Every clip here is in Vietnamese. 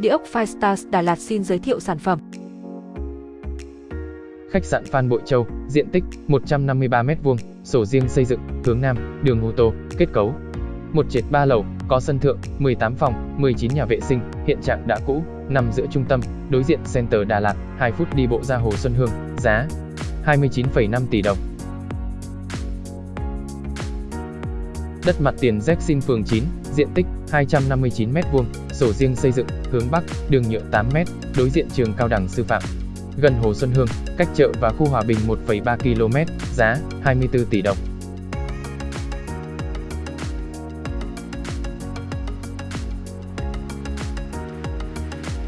Địa ốc Five Stars Đà Lạt xin giới thiệu sản phẩm. Khách sạn Phan Bội Châu, diện tích 153m2, sổ riêng xây dựng, hướng Nam, đường ô tô, kết cấu. Một trệt 3 lầu, có sân thượng, 18 phòng, 19 nhà vệ sinh, hiện trạng đã cũ, nằm giữa trung tâm, đối diện Center Đà Lạt, 2 phút đi bộ ra Hồ Xuân Hương, giá 29,5 tỷ đồng. Đất mặt tiền Jackson phường 9, diện tích 259m2, sổ riêng xây dựng, hướng Bắc, đường nhựa 8m, đối diện trường cao đẳng sư phạm. Gần Hồ Xuân Hương, cách chợ và khu Hòa Bình 1,3 km, giá 24 tỷ đồng.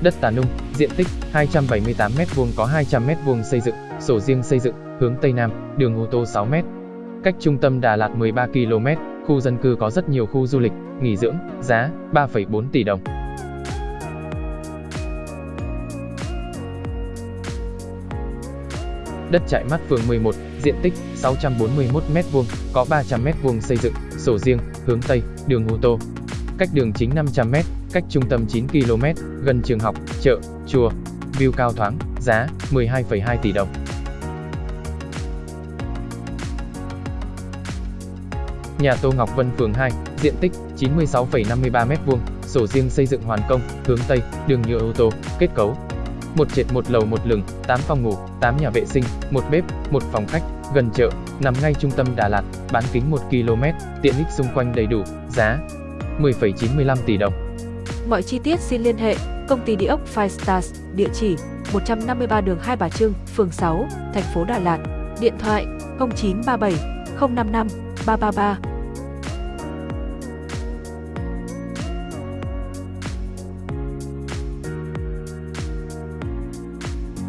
Đất Tà Nung, diện tích 278m2 có 200m2 xây dựng, sổ riêng xây dựng, hướng Tây Nam, đường ô tô 6m. Cách trung tâm Đà Lạt 13 km, khu dân cư có rất nhiều khu du lịch, nghỉ dưỡng, giá 3,4 tỷ đồng. Đất trại mắt phường 11, diện tích 641m2, có 300m2 xây dựng, sổ riêng, hướng Tây, đường ô tô. Cách đường chính 500m, cách trung tâm 9 km, gần trường học, chợ, chùa. View cao thoáng, giá 12,2 tỷ đồng. Nhà Tô Ngọc Vân phường 2, diện tích 96,53m2, sổ riêng xây dựng hoàn công, hướng Tây, đường nhựa ô tô, kết cấu. Một trệt một lầu một lửng, 8 phòng ngủ, 8 nhà vệ sinh, một bếp, một phòng khách, gần chợ, nằm ngay trung tâm Đà Lạt, bán kính 1 km, tiện ích xung quanh đầy đủ, giá 10,95 tỷ đồng. Mọi chi tiết xin liên hệ công ty địa ốc Five Stars, địa chỉ 153 đường Hai Bà Trưng, phường 6, thành phố Đà Lạt, điện thoại 0937 055 333